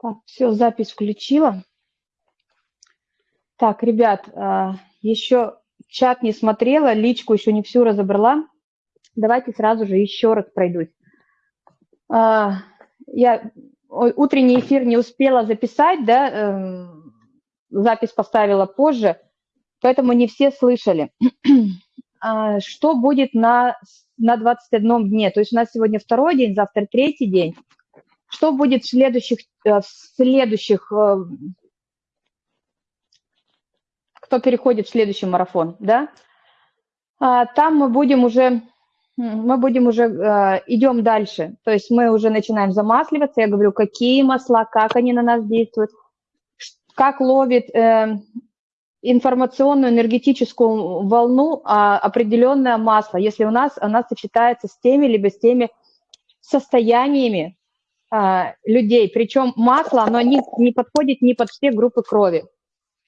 Так, все, запись включила. Так, ребят, а, еще чат не смотрела, личку еще не всю разобрала. Давайте сразу же еще раз пройдусь. А, я утренний эфир не успела записать, да, эм, запись поставила позже, поэтому не все слышали. А, что будет на, на 21 дне? То есть у нас сегодня второй день, завтра третий день. Что будет в следующих, э, в следующих э, кто переходит в следующий марафон, да? А, там мы будем уже, мы будем уже, э, идем дальше. То есть мы уже начинаем замасливаться. Я говорю, какие масла, как они на нас действуют, как ловит информационную энергетическую волну а, определенное масло, если у нас она сочетается с теми либо с теми состояниями, людей. Причем масло, оно не, не подходит ни под все группы крови,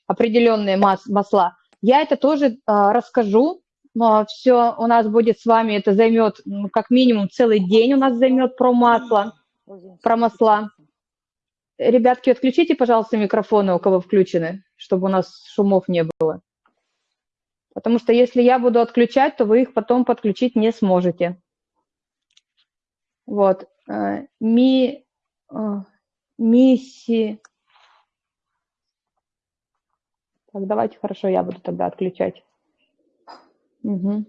определенные мас, масла. Я это тоже а, расскажу. Но все у нас будет с вами, это займет ну, как минимум целый день у нас займет про масло, про масла. Ребятки, отключите, пожалуйста, микрофоны, у кого включены, чтобы у нас шумов не было. Потому что если я буду отключать, то вы их потом подключить не сможете. Вот. Ми, миссии. Так, давайте, хорошо, я буду тогда отключать. Угу.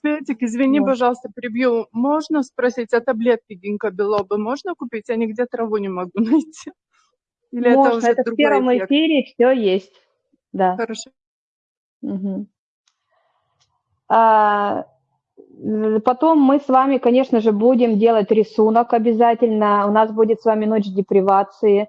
Светик, извини, вот. пожалуйста, прибью. Можно спросить, а таблетки гинка белобы можно купить? Я нигде траву не могу найти. Или можно, это уже это в первом эффект? эфире все есть. Да. Хорошо. Угу. А, Потом мы с вами, конечно же, будем делать рисунок обязательно. У нас будет с вами ночь депривации.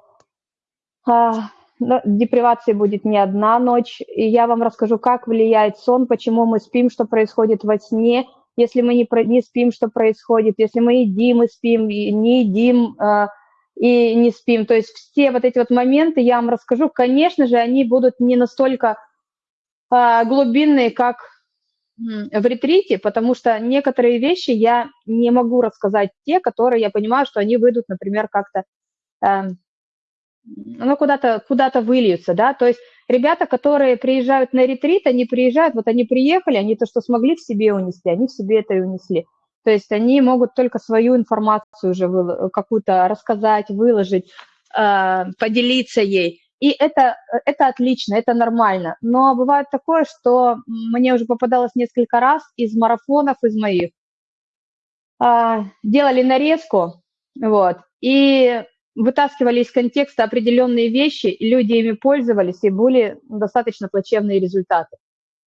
А, депривации будет не одна ночь. И я вам расскажу, как влияет сон, почему мы спим, что происходит во сне. Если мы не, не спим, что происходит. Если мы едим и спим, и не едим а, и не спим. То есть все вот эти вот моменты я вам расскажу. Конечно же, они будут не настолько а, глубинные, как в ретрите, потому что некоторые вещи я не могу рассказать те, которые я понимаю, что они выйдут, например, как-то, э, ну, куда-то куда выльются, да, то есть ребята, которые приезжают на ретрит, они приезжают, вот они приехали, они то, что смогли в себе унести, они в себе это и унесли. То есть они могут только свою информацию уже какую-то рассказать, выложить, э, поделиться ей. И это, это отлично, это нормально. Но бывает такое, что мне уже попадалось несколько раз из марафонов, из моих. А, делали нарезку, вот, и вытаскивали из контекста определенные вещи, и люди ими пользовались, и были достаточно плачевные результаты.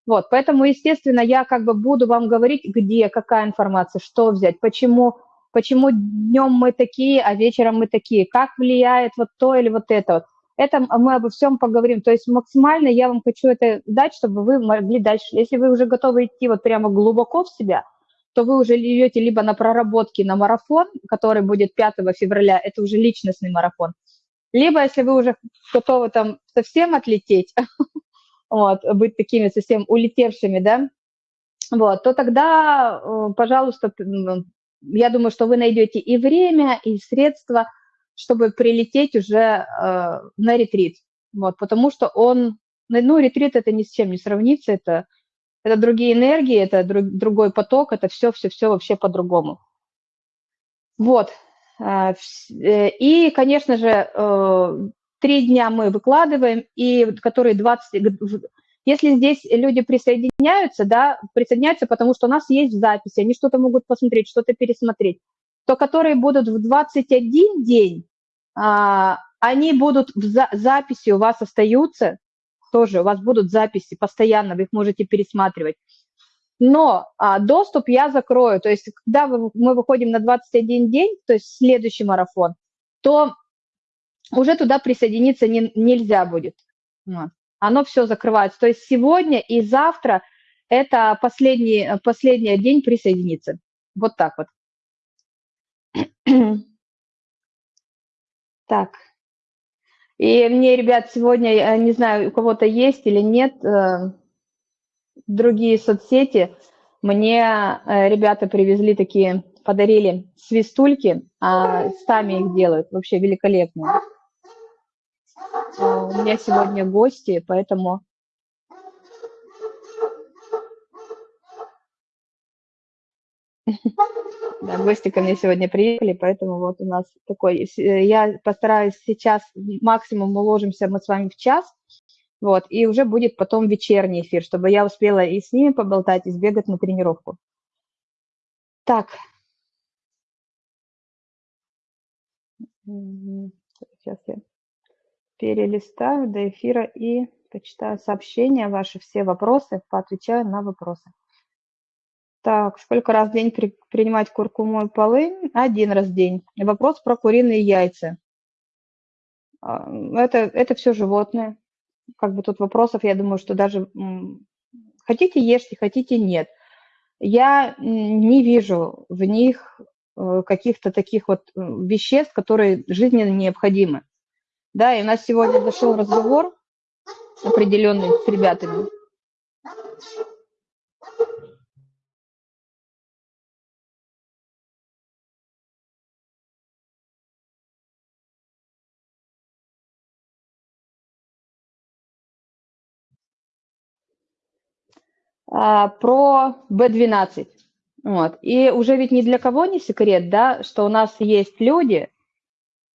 Вот, поэтому, естественно, я как бы буду вам говорить, где, какая информация, что взять, почему, почему днем мы такие, а вечером мы такие, как влияет вот то или вот это вот. Это мы обо всем поговорим. То есть максимально я вам хочу это дать, чтобы вы могли дальше. Если вы уже готовы идти вот прямо глубоко в себя, то вы уже идете либо на проработки на марафон, который будет 5 февраля, это уже личностный марафон, либо если вы уже готовы там совсем отлететь, вот, быть такими совсем улетевшими, да, вот, то тогда, э, пожалуйста, я думаю, что вы найдете и время, и средства – чтобы прилететь уже э, на ретрит. Вот, потому что он, ну, ретрит это ни с чем не сравнится, это, это другие энергии, это друг, другой поток, это все-все-все вообще по-другому. Вот. Э, э, и, конечно же, э, три дня мы выкладываем, и которые 20... Если здесь люди присоединяются, да, присоединяются, потому что у нас есть записи, они что-то могут посмотреть, что-то пересмотреть то которые будут в 21 день, а, они будут в за записи у вас остаются, тоже у вас будут записи постоянно, вы их можете пересматривать. Но а, доступ я закрою, то есть когда вы, мы выходим на 21 день, то есть следующий марафон, то уже туда присоединиться не, нельзя будет. Вот. Оно все закрывается. То есть сегодня и завтра это последний, последний день присоединиться. Вот так вот. Так. И мне, ребят, сегодня, я не знаю, у кого-то есть или нет, э, другие соцсети, мне э, ребята привезли такие подарили свистульки, а сами их делают. Вообще великолепные. А, у меня сегодня гости, поэтому... Да, гости ко мне сегодня приехали, поэтому вот у нас такой... Я постараюсь сейчас, максимум уложимся мы с вами в час, вот, и уже будет потом вечерний эфир, чтобы я успела и с ними поболтать, и сбегать на тренировку. Так. Сейчас я перелистаю до эфира и почитаю сообщения, ваши все вопросы, поотвечаю на вопросы. Так, сколько раз в день при, принимать куркуму и полынь? Один раз в день. Вопрос про куриные яйца. А, это, это все животные. Как бы тут вопросов, я думаю, что даже хотите ешьте, хотите нет. Я не вижу в них э, каких-то таких вот веществ, которые жизненно необходимы. Да, и у нас сегодня зашел разговор определенный с ребятами. А, про B12. Вот. И уже ведь ни для кого не секрет, да, что у нас есть люди,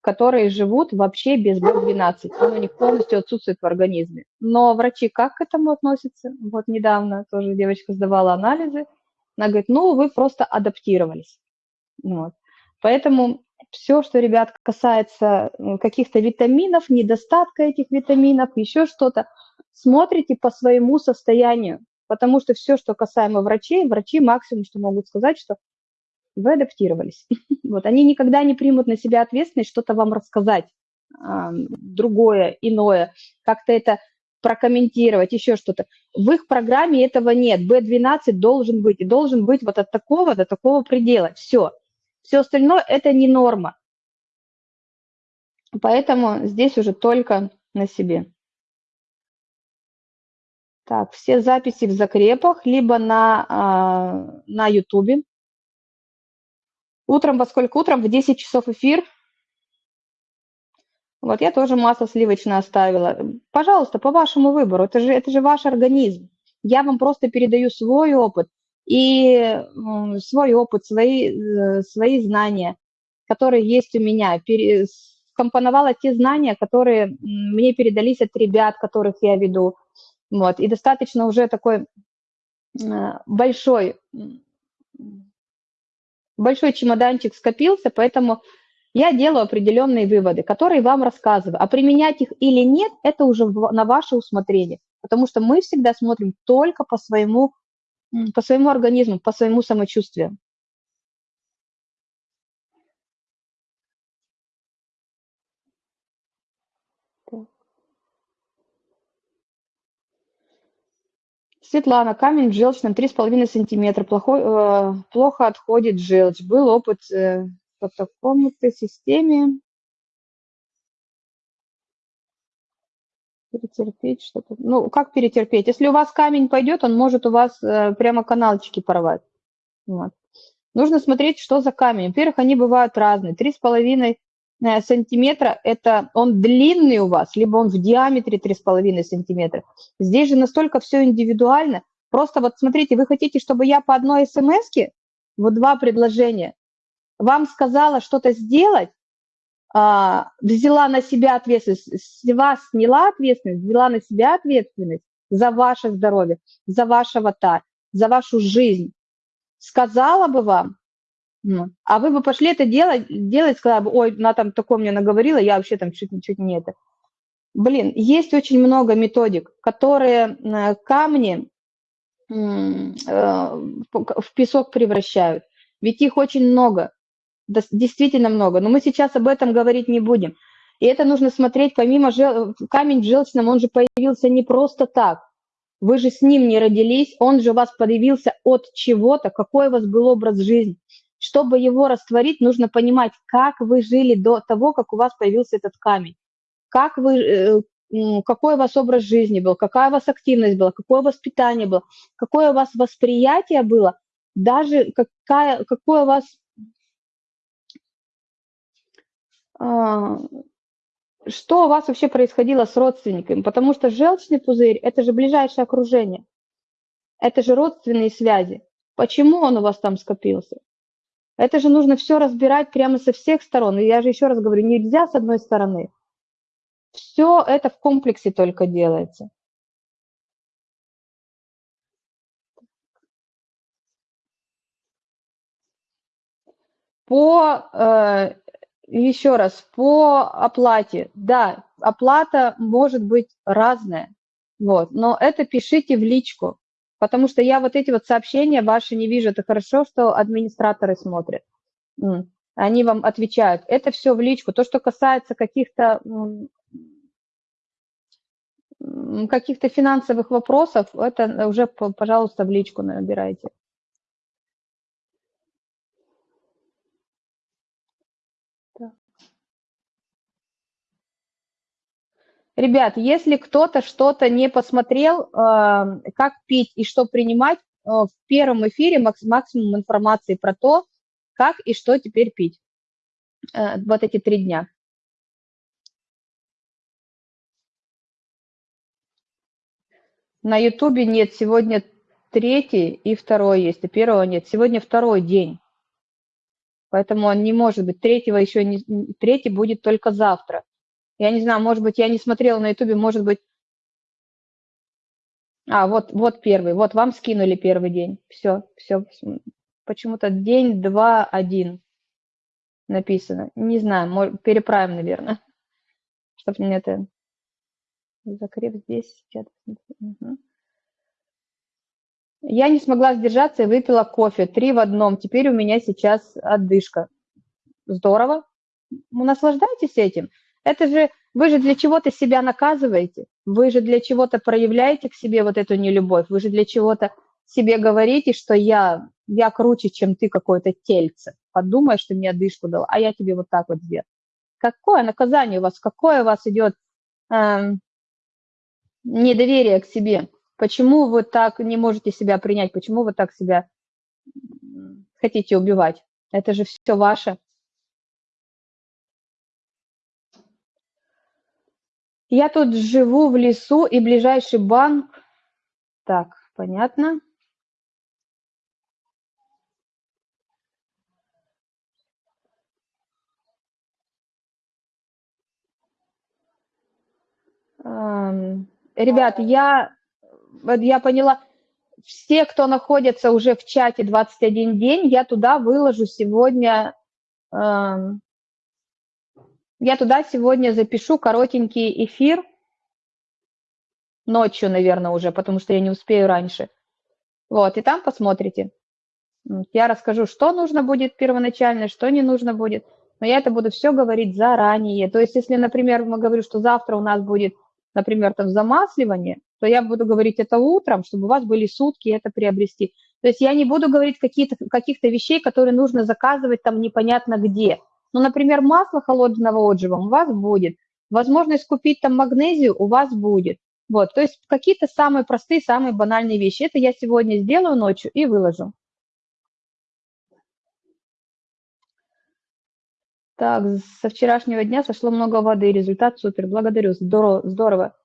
которые живут вообще без B12. Он у них полностью отсутствует в организме. Но врачи как к этому относятся? Вот недавно тоже девочка сдавала анализы. Она говорит, ну, вы просто адаптировались. Вот. Поэтому все, что, ребят, касается каких-то витаминов, недостатка этих витаминов, еще что-то, смотрите по своему состоянию. Потому что все, что касаемо врачей, врачи максимум, что могут сказать, что вы адаптировались. Вот, они никогда не примут на себя ответственность что-то вам рассказать, а, другое, иное, как-то это прокомментировать, еще что-то. В их программе этого нет. B12 должен быть, и должен быть вот от такого до такого предела. Все. Все остальное – это не норма. Поэтому здесь уже только на себе. Так, все записи в закрепах, либо на, а, на YouTube. Утром, во сколько утром? В 10 часов эфир. Вот я тоже масло сливочное оставила. Пожалуйста, по вашему выбору. Это же, это же ваш организм. Я вам просто передаю свой опыт и свой опыт, свои, э, свои знания, которые есть у меня. Компоновала те знания, которые мне передались от ребят, которых я веду. Вот. И достаточно уже такой э, большой большой чемоданчик скопился, поэтому я делаю определенные выводы, которые вам рассказываю. А применять их или нет, это уже на ваше усмотрение, потому что мы всегда смотрим только по своему, по своему организму, по своему самочувствию. Светлана, камень в желчном 3,5 сантиметра, плохой, э, плохо отходит желчь. Был опыт э, по такому-то системе. Перетерпеть что-то. Ну, как перетерпеть? Если у вас камень пойдет, он может у вас э, прямо каналчики порвать. Вот. Нужно смотреть, что за камень. Во-первых, они бывают разные. 3,5 Э, сантиметра, это он длинный у вас, либо он в диаметре 3,5 сантиметра. Здесь же настолько все индивидуально. Просто вот смотрите, вы хотите, чтобы я по одной смс вот два предложения, вам сказала что-то сделать, а, взяла на себя ответственность, с вас сняла ответственность, взяла на себя ответственность за ваше здоровье, за ваш аватар, за вашу жизнь, сказала бы вам, а вы бы пошли это делать, делать, сказала бы, ой, она там такое мне наговорила, я вообще там чуть, чуть не это. Блин, есть очень много методик, которые э, камни э, в песок превращают. Ведь их очень много, действительно много. Но мы сейчас об этом говорить не будем. И это нужно смотреть, помимо жел... камень в желчном, он же появился не просто так. Вы же с ним не родились, он же у вас появился от чего-то, какой у вас был образ жизни. Чтобы его растворить, нужно понимать, как вы жили до того, как у вас появился этот камень, как вы, э, какой у вас образ жизни был, какая у вас активность была, какое воспитание было, какое у вас восприятие было, даже какая, какое у вас а, что у вас вообще происходило с родственниками, потому что желчный пузырь – это же ближайшее окружение, это же родственные связи. Почему он у вас там скопился? Это же нужно все разбирать прямо со всех сторон. И я же еще раз говорю, нельзя с одной стороны. Все это в комплексе только делается. По, э, еще раз, по оплате, да, оплата может быть разная, вот, но это пишите в личку, потому что я вот эти вот сообщения ваши не вижу, это хорошо, что администраторы смотрят, они вам отвечают, это все в личку, то, что касается каких-то каких-то финансовых вопросов, это уже, пожалуйста, в личку набирайте. Ребят, если кто-то что-то не посмотрел, э, как пить и что принимать, э, в первом эфире максимум информации про то, как и что теперь пить э, вот эти три дня. На Ютубе нет, сегодня третий и второй есть, а первого нет. Сегодня второй день, поэтому он не может быть. Третьего еще не, третий будет только завтра. Я не знаю, может быть, я не смотрела на Ютубе, может быть... А, вот, вот первый, вот вам скинули первый день. Все, все. Почему-то день, два, один написано. Не знаю, может, переправим, наверное. Чтобы мне это... Закреп здесь. Я не смогла сдержаться и выпила кофе. Три в одном. Теперь у меня сейчас отдышка. Здорово. Наслаждайтесь этим. Это же вы же для чего-то себя наказываете, вы же для чего-то проявляете к себе вот эту нелюбовь, вы же для чего-то себе говорите, что я, я круче, чем ты какое-то тельце. Подумай, что мне дышку дал, а я тебе вот так вот сделал. Какое наказание у вас, какое у вас идет эм, недоверие к себе? Почему вы так не можете себя принять? Почему вы так себя хотите убивать? Это же все ваше. Я тут живу в лесу, и ближайший банк... Так, понятно. Ребят, я, я поняла, все, кто находится уже в чате 21 день, я туда выложу сегодня я туда сегодня запишу коротенький эфир, ночью, наверное, уже, потому что я не успею раньше. Вот, и там посмотрите. Я расскажу, что нужно будет первоначально, что не нужно будет. Но я это буду все говорить заранее. То есть, если, например, мы говорим, что завтра у нас будет, например, там замасливание, то я буду говорить это утром, чтобы у вас были сутки это приобрести. То есть я не буду говорить каких-то каких вещей, которые нужно заказывать там непонятно где. Ну, например, масло холодного отжима у вас будет, возможность купить там магнезию у вас будет. Вот, то есть какие-то самые простые, самые банальные вещи. Это я сегодня сделаю ночью и выложу. Так, со вчерашнего дня сошло много воды, результат супер, благодарю, здорово. здорово.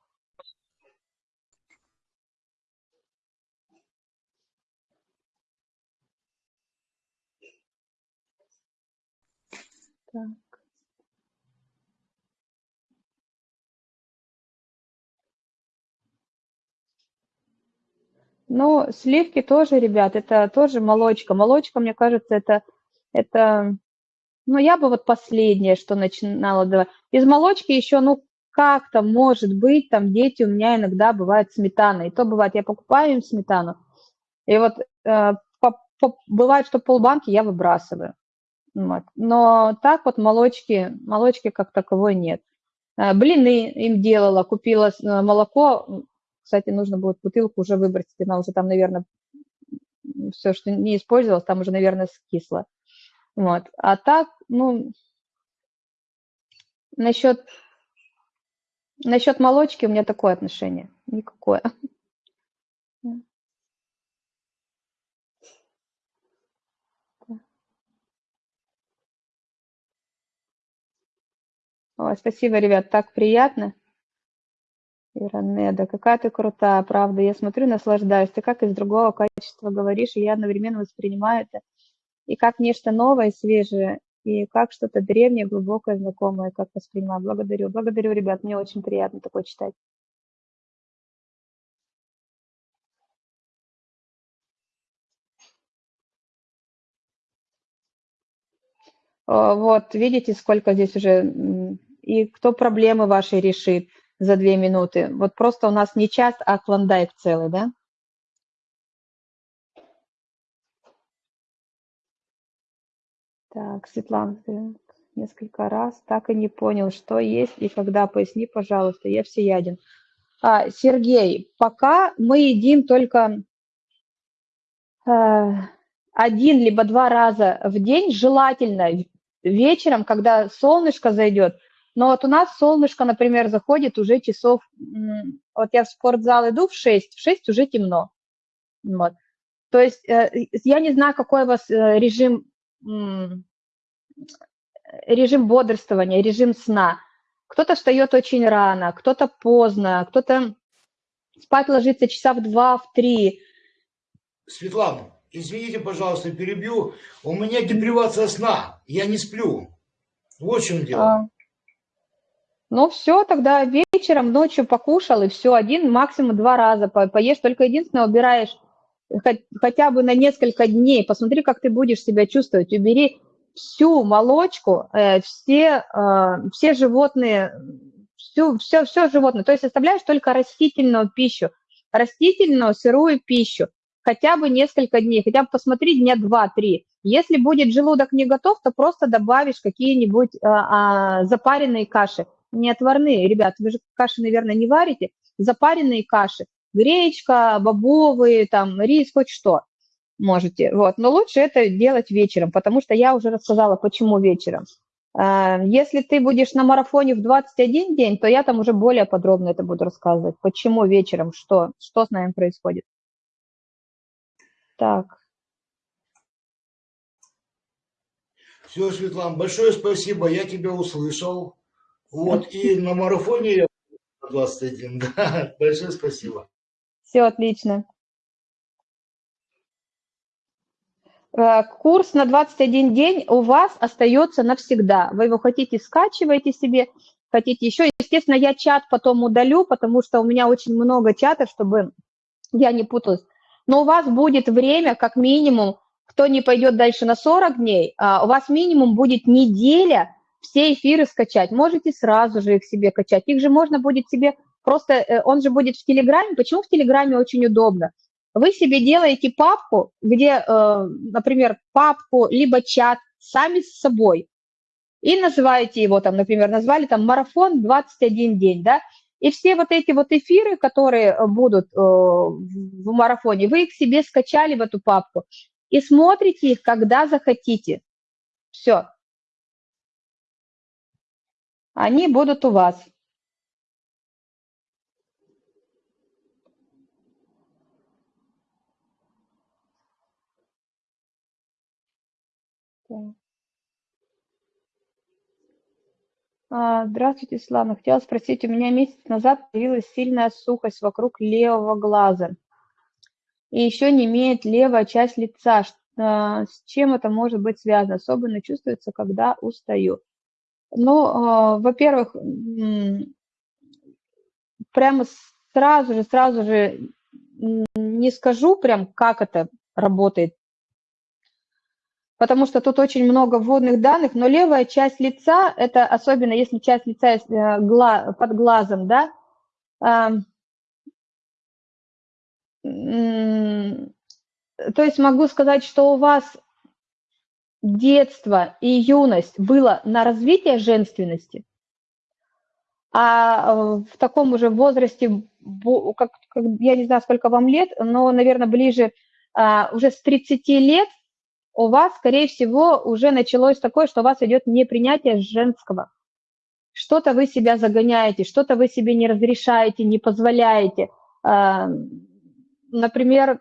Так. Ну, сливки тоже, ребят, это тоже молочка. Молочка, мне кажется, это, это, ну, я бы вот последнее, что начинала давать. Из молочки еще, ну, как-то, может быть, там дети у меня иногда бывают сметана. И то бывает, я покупаю им сметану, и вот э, по, по, бывает, что полбанки я выбрасываю. Вот. Но так вот молочки, молочки как таковой нет. Э, блины им делала, купила э, молоко. Кстати, нужно будет бутылку уже выбросить, она уже там, наверное, все, что не использовалось, там уже, наверное, скисло. Вот. А так, ну, насчет, насчет молочки у меня такое отношение. Никакое. Ой, спасибо, ребят, так приятно. Иранеда, какая ты крутая, правда. Я смотрю, наслаждаюсь. Ты как из другого качества говоришь, и я одновременно воспринимаю это и как нечто новое, свежее, и как что-то древнее, глубокое, знакомое, как воспринимаю. Благодарю. Благодарю, ребят, мне очень приятно такое читать. Вот, видите, сколько здесь уже, и кто проблемы ваши решит за две минуты. Вот просто у нас не час, а клондайк целый, да? Так, Светлана, несколько раз так и не понял, что есть и когда. Поясни, пожалуйста, я всеяден. А, Сергей, пока мы едим только э, один либо два раза в день, желательно вечером, когда солнышко зайдет. Но вот у нас солнышко, например, заходит уже часов... Вот я в спортзал иду в 6, в 6 уже темно. Вот. То есть э, я не знаю, какой у вас э, режим, режим бодрствования, режим сна. Кто-то встает очень рано, кто-то поздно, кто-то спать ложится часа в два, в три. Светлана, извините, пожалуйста, перебью. У меня депривация сна, я не сплю. Вот в чем дело. А, ну все, тогда вечером, ночью покушал, и все, один, максимум два раза поешь. Только единственное, убираешь хотя бы на несколько дней. Посмотри, как ты будешь себя чувствовать. Убери всю молочку, э, все, э, все животные, всю, все, все животное. То есть оставляешь только растительную пищу, растительную сырую пищу хотя бы несколько дней, хотя бы посмотри дня два-три. Если будет желудок не готов, то просто добавишь какие-нибудь а, а, запаренные каши, не отварные. Ребят, вы же каши, наверное, не варите. Запаренные каши, гречка, бобовые, там, рис, хоть что можете. Вот. Но лучше это делать вечером, потому что я уже рассказала, почему вечером. А, если ты будешь на марафоне в 21 день, то я там уже более подробно это буду рассказывать, почему вечером, что, что с нами происходит. Так. Все, Светлана, большое спасибо, я тебя услышал. Вот, и на марафоне я 21, да, большое спасибо. Все отлично. Э, курс на 21 день у вас остается навсегда. Вы его хотите, скачиваете себе, хотите еще. Естественно, я чат потом удалю, потому что у меня очень много чатов, чтобы я не путалась но у вас будет время, как минимум, кто не пойдет дальше на 40 дней, а, у вас минимум будет неделя все эфиры скачать. Можете сразу же их себе качать. Их же можно будет себе просто, э, он же будет в Телеграме. Почему в Телеграме очень удобно? Вы себе делаете папку, где, э, например, папку, либо чат сами с собой, и называете его там, например, назвали там марафон 21 день, да, и все вот эти вот эфиры, которые э, будут в марафоне, вы их себе скачали в эту папку и смотрите их, когда захотите. Все. Они будут у вас. А, здравствуйте, Светлана. Хотела спросить, у меня месяц назад появилась сильная сухость вокруг левого глаза. И еще не имеет левая часть лица. А, с чем это может быть связано? Особенно чувствуется, когда устаю. Ну, а, во-первых, прямо сразу же, сразу же не скажу прям, как это работает. Потому что тут очень много вводных данных, но левая часть лица, это особенно если часть лица э, под глазом, да, то есть могу сказать, что у вас детство и юность было на развитие женственности, а э, в таком уже возрасте, как, я не знаю, сколько вам лет, но, наверное, ближе а, уже с 30 лет – у вас, скорее всего, уже началось такое, что у вас идет непринятие женского. Что-то вы себя загоняете, что-то вы себе не разрешаете, не позволяете. А, например,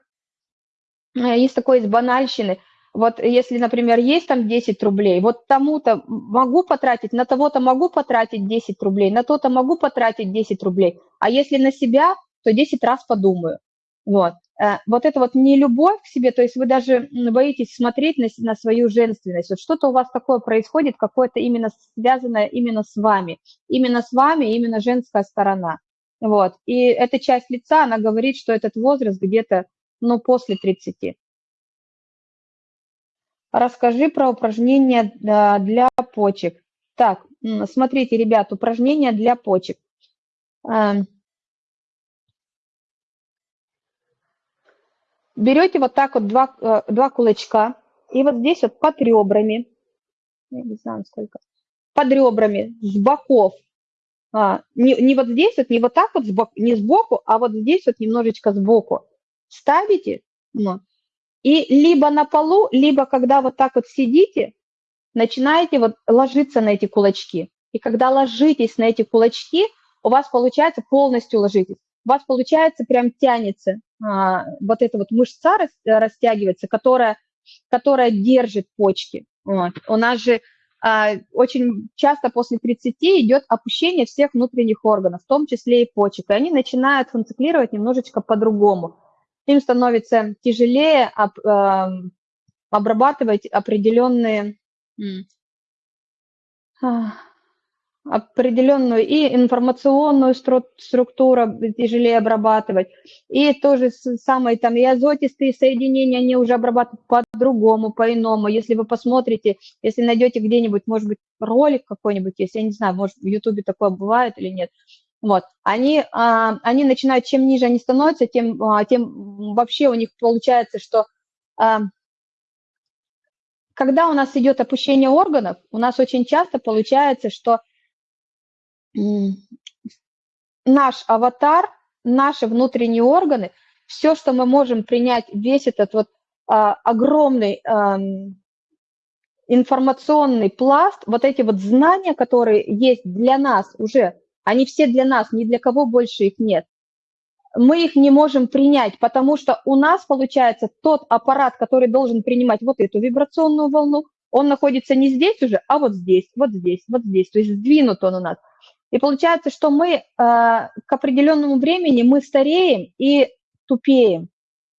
есть такое из банальщины. Вот если, например, есть там 10 рублей, вот тому-то могу потратить, на того-то могу потратить 10 рублей, на то-то могу потратить 10 рублей, а если на себя, то 10 раз подумаю. Вот. Э, вот это вот не любовь к себе, то есть вы даже боитесь смотреть на, на свою женственность. Вот что-то у вас такое происходит, какое-то именно связанное именно с вами, именно с вами, именно женская сторона. Вот. И эта часть лица, она говорит, что этот возраст где-то, ну, после 30. Расскажи про упражнения для почек. Так, смотрите, ребят, упражнения для почек. Эм. Берете вот так вот два, э, два кулачка, и вот здесь вот под ребрами, я не знаю сколько, под ребрами, с боков, а, не, не вот здесь вот, не вот так вот, сбоку, не сбоку, а вот здесь вот немножечко сбоку, ставите, ну, и либо на полу, либо когда вот так вот сидите, начинаете вот ложиться на эти кулачки. И когда ложитесь на эти кулачки, у вас получается полностью ложитесь. У вас получается прям тянется а, вот эта вот мышца рас, растягивается, которая, которая держит почки. Вот. У нас же а, очень часто после 30 идет опущение всех внутренних органов, в том числе и почек, и они начинают функционировать немножечко по-другому им становится тяжелее об, э, обрабатывать определенные определенную и информационную структуру тяжелее обрабатывать, и то же самое там и азотистые соединения, они уже обрабатывают по-другому, по-иному. Если вы посмотрите, если найдете где-нибудь, может быть, ролик какой-нибудь, если я не знаю, может, в Ютубе такое бывает или нет, вот, они, а, они начинают, чем ниже они становятся, тем, а, тем вообще у них получается, что а, когда у нас идет опущение органов, у нас очень часто получается, что наш аватар, наши внутренние органы, все, что мы можем принять, весь этот вот огромный информационный пласт, вот эти вот знания, которые есть для нас уже они все для нас, ни для кого больше их нет. Мы их не можем принять, потому что у нас, получается, тот аппарат, который должен принимать вот эту вибрационную волну, он находится не здесь уже, а вот здесь, вот здесь, вот здесь. То есть сдвинут он у нас. И получается, что мы э, к определенному времени мы стареем и тупеем.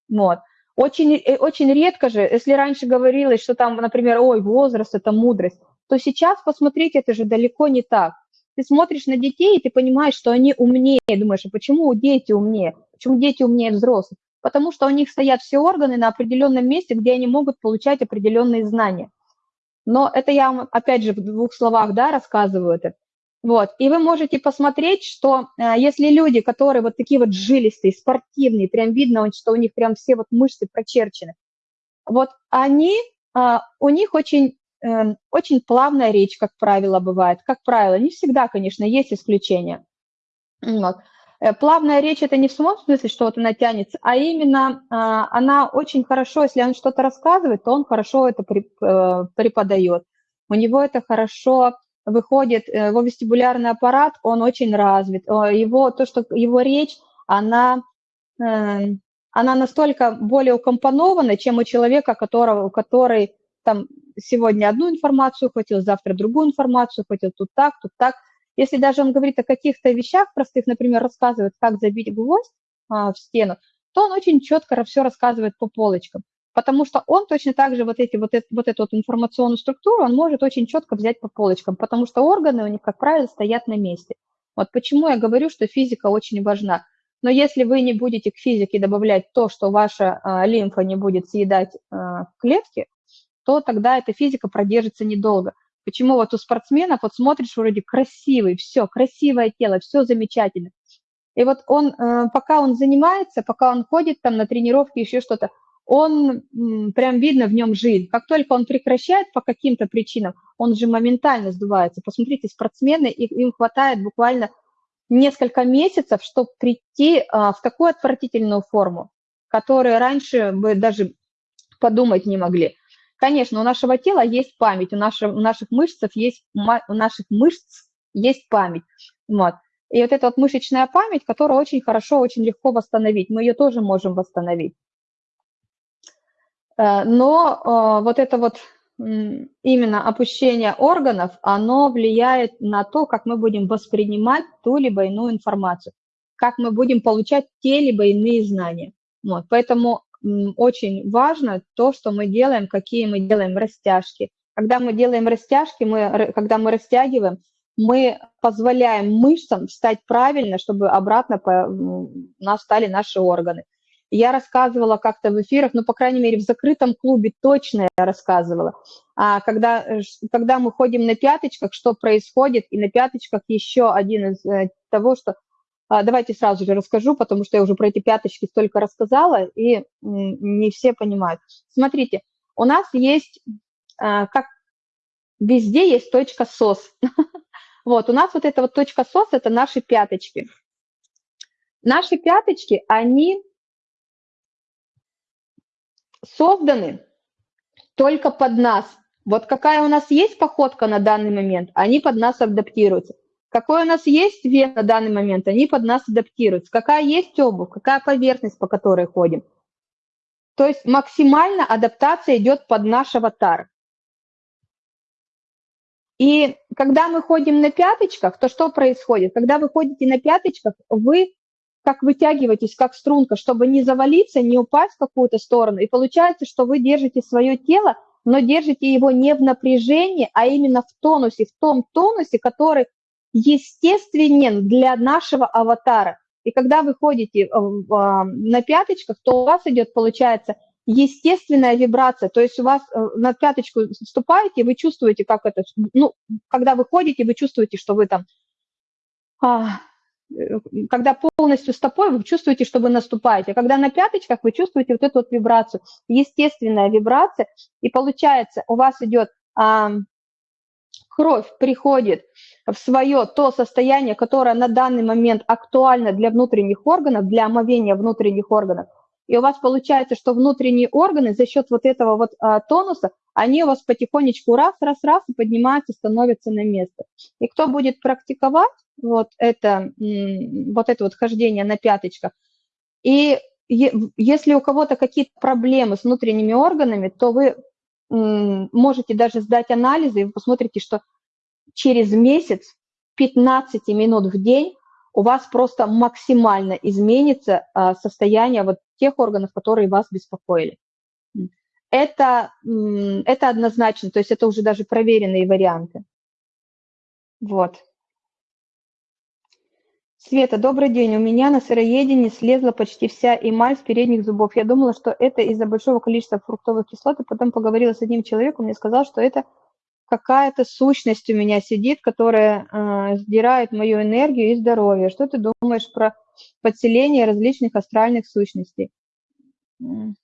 Вот. Очень, э, очень редко же, если раньше говорилось, что там, например, ой, возраст – это мудрость, то сейчас, посмотрите, это же далеко не так ты смотришь на детей, и ты понимаешь, что они умнее, думаешь, а почему дети умнее? Почему дети умнее взрослых? Потому что у них стоят все органы на определенном месте, где они могут получать определенные знания. Но это я вам, опять же, в двух словах, да, рассказываю это. Вот, и вы можете посмотреть, что э, если люди, которые вот такие вот жилистые, спортивные, прям видно, что у них прям все вот мышцы прочерчены, вот они, э, у них очень очень плавная речь, как правило, бывает. Как правило, не всегда, конечно, есть исключения. Вот. Э, плавная речь – это не в самом смысле, что вот она тянется, а именно а, она очень хорошо, если он что-то рассказывает, то он хорошо это э, преподает. У него это хорошо выходит, э, его вестибулярный аппарат, он очень развит. Его, то, что его речь, она, эм, она настолько более укомпонована, чем у человека, которого, который там сегодня одну информацию хотел, завтра другую информацию хотел, тут так, тут так. Если даже он говорит о каких-то вещах простых, например, рассказывает, как забить гвоздь а, в стену, то он очень четко все рассказывает по полочкам, потому что он точно так же вот, эти, вот, это, вот эту вот информационную структуру, он может очень четко взять по полочкам, потому что органы у них, как правило, стоят на месте. Вот почему я говорю, что физика очень важна. Но если вы не будете к физике добавлять то, что ваша а, лимфа не будет съедать а, клетки, то тогда эта физика продержится недолго. Почему вот у спортсменов, вот смотришь, вроде красивый, все, красивое тело, все замечательно. И вот он, э, пока он занимается, пока он ходит там на тренировки, еще что-то, он прям видно в нем жизнь. Как только он прекращает по каким-то причинам, он же моментально сдувается. Посмотрите, спортсмены, им хватает буквально несколько месяцев, чтобы прийти а, в такую отвратительную форму, которую раньше бы даже подумать не могли. Конечно, у нашего тела есть память, у наших, у наших мышц есть, у наших мышц есть память. Вот. И вот эта вот мышечная память, которую очень хорошо, очень легко восстановить, мы ее тоже можем восстановить. Э, Но э, вот это вот именно опущение органов, оно влияет на то, как мы будем воспринимать ту либо иную информацию, как мы будем получать те либо иные знания. Вот, поэтому очень важно то, что мы делаем, какие мы делаем растяжки. Когда мы делаем растяжки, мы, когда мы растягиваем, мы позволяем мышцам встать правильно, чтобы обратно по, нас стали наши органы. Я рассказывала как-то в эфирах, ну, по крайней мере, в закрытом клубе точно я рассказывала. А когда, э, когда мы ходим на пяточках, что происходит, и на пяточках еще один из э, того, что... а, Давайте сразу же расскажу, потому что я уже про эти пяточки столько рассказала, и не все понимают. Смотрите, у нас есть, а, как везде есть точка СОС. Вот, у нас вот эта вот точка СОС – это наши пяточки. Наши пяточки, они созданы только под нас. Вот какая у нас есть походка на данный момент, они под нас адаптируются. Какой у нас есть вес на данный момент, они под нас адаптируются. Какая есть обувь, какая поверхность, по которой ходим. То есть максимально адаптация идет под наш аватар. И когда мы ходим на пяточках, то что происходит? Когда вы ходите на пяточках, вы как вытягиваетесь, как струнка, чтобы не завалиться, не упасть в какую-то сторону. И получается, что вы держите свое тело, но держите его не в напряжении, а именно в тонусе, в том тонусе, который естественен для нашего аватара. И когда вы ходите э, а, на пяточках, то у вас идет, получается, естественная вибрация. То есть у вас э, на пяточку ступаете, вы чувствуете, как это, ну, когда вы ходите, вы чувствуете, что вы там, а, э, когда полностью стопой, вы чувствуете, что вы наступаете. А когда на пяточках, вы чувствуете вот эту вот вибрацию, естественная вибрация, и получается, у вас идет а, кровь приходит в свое то состояние, которое на данный момент актуально для внутренних органов, для омовения внутренних органов. И у вас получается, что внутренние органы за счет вот этого вот а, тонуса, они у вас потихонечку раз, раз, раз и поднимаются, становятся на место. И кто будет практиковать вот это, вот это вот хождение на пяточках, и если у кого-то какие-то проблемы с внутренними органами, то вы можете даже сдать анализы, и вы посмотрите, что через месяц 15 минут в день у вас просто максимально изменится а, состояние вот тех органов, которые вас беспокоили. Это, это однозначно, то есть это уже даже проверенные варианты. Вот. Света, добрый день. У меня на сыроедении слезла почти вся эмаль с передних зубов. Я думала, что это из-за большого количества фруктовых кислот, и потом поговорила с одним человеком, мне сказал, что это какая-то сущность у меня сидит, которая э, сдирает мою энергию и здоровье. Что ты думаешь про подселение различных астральных сущностей? Ну,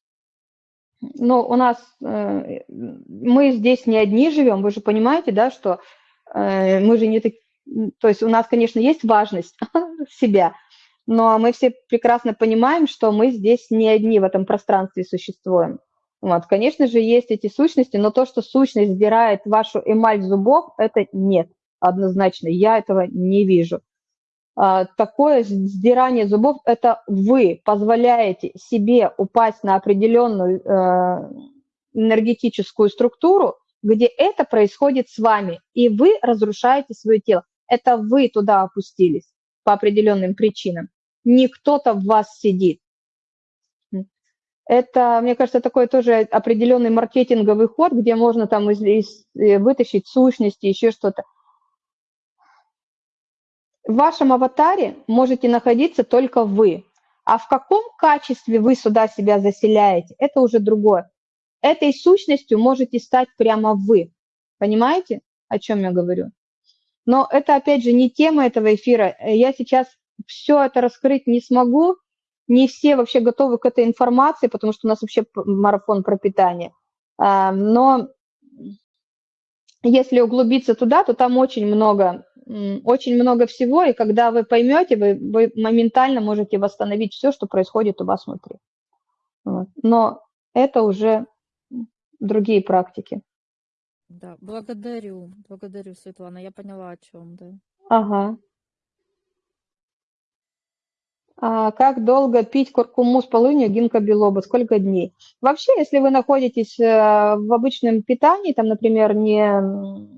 у нас, э, мы здесь не одни живем, вы же понимаете, да, что э, мы же не так, то есть у нас, конечно, есть важность себя, но мы все прекрасно понимаем, что мы здесь не одни в этом пространстве существуем. Вот, конечно же, есть эти сущности, но то, что сущность сдирает вашу эмаль зубов, это нет, однозначно, я этого не вижу. А, Такое сдирание зубов – это вы позволяете себе упасть на определенную э, энергетическую структуру, где это происходит с вами, и вы разрушаете свое тело. Это вы туда опустились по определенным причинам. Не кто-то в вас сидит. Это, мне кажется, такой тоже определенный маркетинговый ход, где можно там из, из, э, вытащить сущности, еще что-то. В вашем аватаре можете находиться только вы. А в каком качестве вы сюда себя заселяете, это уже другое. Этой сущностью можете стать прямо вы. Понимаете, о чем я говорю? Но это, опять же, не тема этого эфира. Я сейчас все это раскрыть не смогу, не все вообще готовы к этой информации, потому что у нас вообще марафон про питание. А, но если углубиться туда, то там очень много, очень много всего, и когда вы поймете, вы, вы моментально можете восстановить все, что происходит у вас внутри. Вот. Но это уже другие практики. Да, благодарю, благодарю, Светлана. Я поняла, о чем, да. Ага. А, как долго пить куркуму с полынью, гинка белоба? Сколько дней? Вообще, если вы находитесь э, в обычном питании, там, например, не...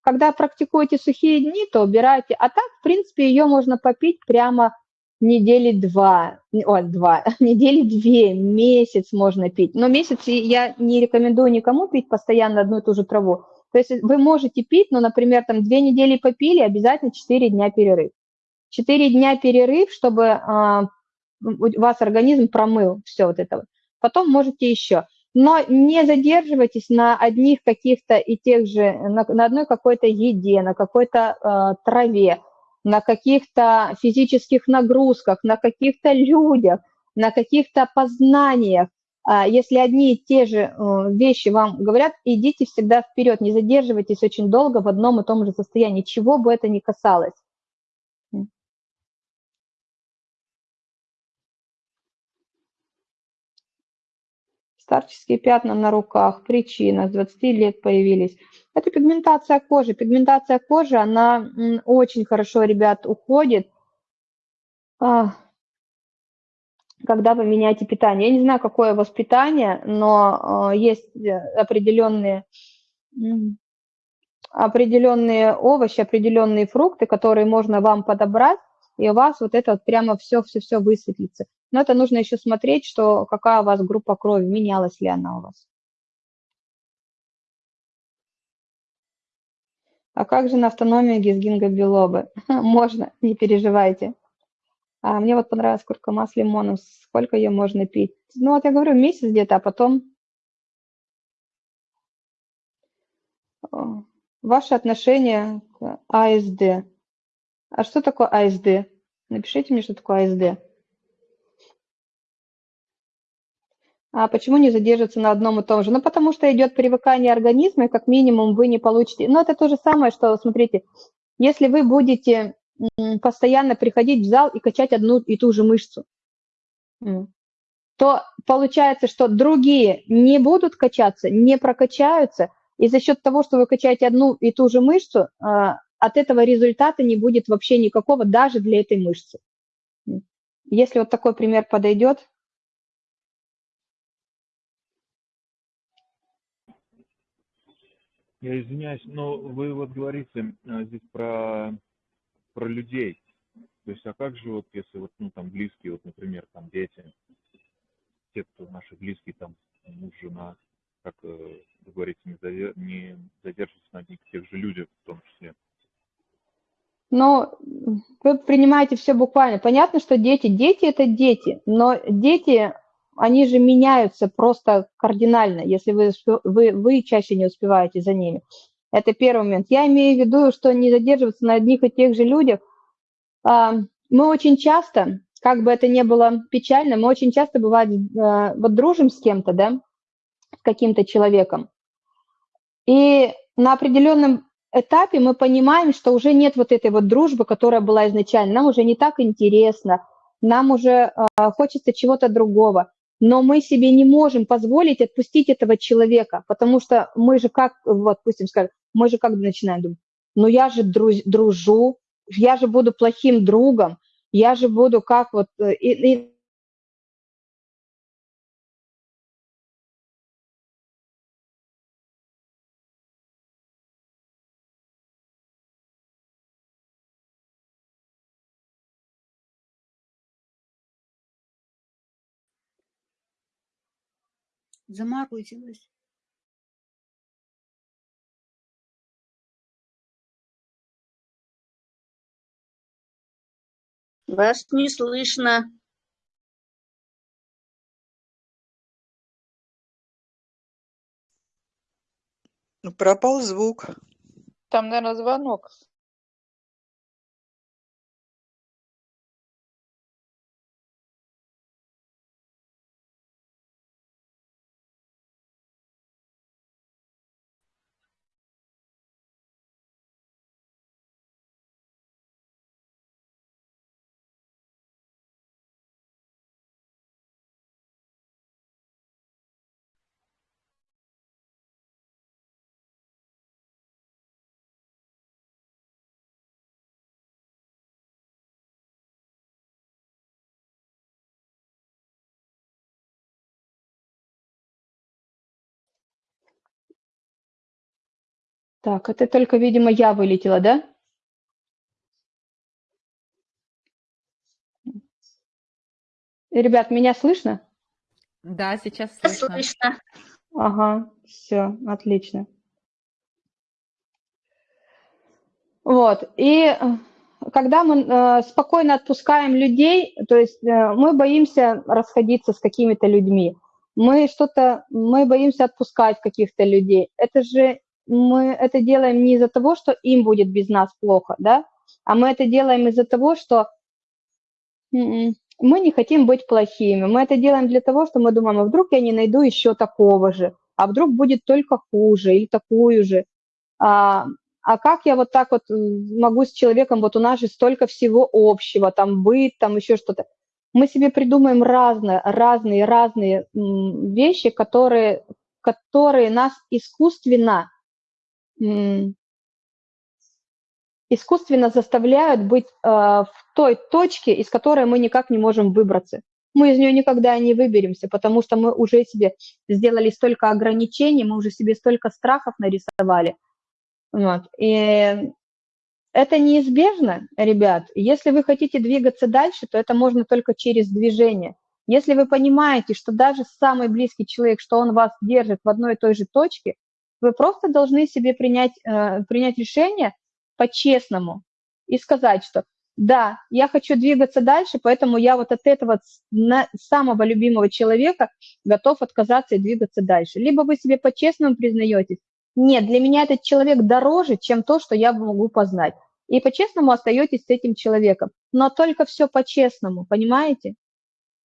Когда практикуете сухие дни, то убирайте. А так, в принципе, ее можно попить прямо недели два, о, два, недели две, месяц можно пить. Но месяц я не рекомендую никому пить постоянно одну и ту же траву. То есть вы можете пить, но, например, там две недели попили, обязательно 4 дня перерыв. 4 дня перерыв, чтобы у вас организм промыл все вот это. Потом можете еще. Но не задерживайтесь на одних каких-то и тех же, на, на одной какой-то еде, на какой-то а, траве, на каких-то физических нагрузках, на каких-то людях, на каких-то познаниях. А, если одни и те же э, вещи вам говорят, идите всегда вперед, не задерживайтесь очень долго в одном и том же состоянии, чего бы это ни касалось. Старческие пятна на руках, причина, с 20 лет появились. Это пигментация кожи. Пигментация кожи, она очень хорошо, ребят, уходит, а, когда вы меняете питание. Я не знаю, какое у вас питание, но а, есть э, определенные, определенные овощи, определенные фрукты, которые можно вам подобрать, и у вас вот это вот прямо все-все-все высветлится. Но это нужно еще смотреть, что какая у вас группа крови, менялась ли она у вас. А как же на автономию гизгингобилобы? Можно, не переживайте. А мне вот понравилась куркума с лимоном. Сколько ее можно пить? Ну, вот я говорю, месяц где-то, а потом... Ваше отношение к АСД. А что такое АСД? Напишите мне, что такое АСД. А почему не задерживаться на одном и том же? Ну, потому что идет привыкание организма, и как минимум вы не получите... Ну, это то же самое, что, смотрите, если вы будете постоянно приходить в зал и качать одну и ту же мышцу, то получается, что другие не будут качаться, не прокачаются, и за счет того, что вы качаете одну и ту же мышцу, а, от этого результата не будет вообще никакого даже для этой мышцы. Если вот такой пример подойдет, Я извиняюсь, но вы вот говорите а, здесь про, про людей. То есть, а как же вот, если вот, ну, там, близкие, вот, например, там, дети, те, кто наши близкие, там, муж, жена, как э, вы говорите, не, задер... не задерживаться на одних тех же людях в том числе? Но вы принимаете все буквально. Понятно, что дети, дети это дети, но дети, они же меняются просто кардинально, если вы, вы, вы чаще не успеваете за ними. Это первый момент. Я имею в виду, что не задерживаться на одних и тех же людях. А, мы очень часто, как бы это ни было печально, мы очень часто, бывает, э, вот дружим с кем-то, да, с каким-то человеком, и на определенном этапе мы понимаем, что уже нет вот этой вот дружбы, которая была изначально. Нам уже не так интересно, нам уже э, хочется чего-то другого. Но мы себе не можем позволить отпустить этого человека, потому что мы же как, вот, допустим, скажем, мы же как начинаем думать, ну я же друз, дружу, я же буду плохим другом, я же буду как вот... Э, и, и Заморозилась. Вас не слышно. Ну, пропал звук. Там, наверное, звонок. Так, это только, видимо, я вылетела, да? Ребят, меня слышно? Да, сейчас слышно. Слышно. Ага, все, отлично. Вот, и э, когда мы э, спокойно отпускаем людей, то есть э, мы боимся расходиться с какими-то людьми, мы что-то, мы боимся отпускать каких-то людей. Это же мы это делаем не из-за того, что им будет без нас плохо, да, а мы это делаем из-за того, что м, мы не хотим быть плохими. Мы это делаем для того, что мы думаем, а вдруг я не найду еще такого же, а вдруг будет только хуже или такую же. А, а как я вот так вот могу с человеком, вот у нас же столько всего общего, там быт, там еще что-то. Мы себе придумаем разные, разные, разные вещи, которые, которые нас искусственно искусственно заставляют быть э, в той точке, из которой мы никак не можем выбраться. Мы из нее никогда не выберемся, потому что мы уже себе сделали столько ограничений, мы уже себе столько страхов нарисовали. Вот. И это неизбежно, ребят. Если вы хотите двигаться дальше, то это можно только через движение. Если вы понимаете, что даже самый близкий человек, что он вас держит в одной и той же точке, вы просто должны себе принять, э, принять решение по-честному и сказать, что да, я хочу двигаться дальше, поэтому я вот от этого самого любимого человека готов отказаться и двигаться дальше. Либо вы себе по-честному признаетесь, нет, для меня этот человек дороже, чем то, что я могу познать. И по-честному остаетесь с этим человеком. Но только все по-честному, понимаете?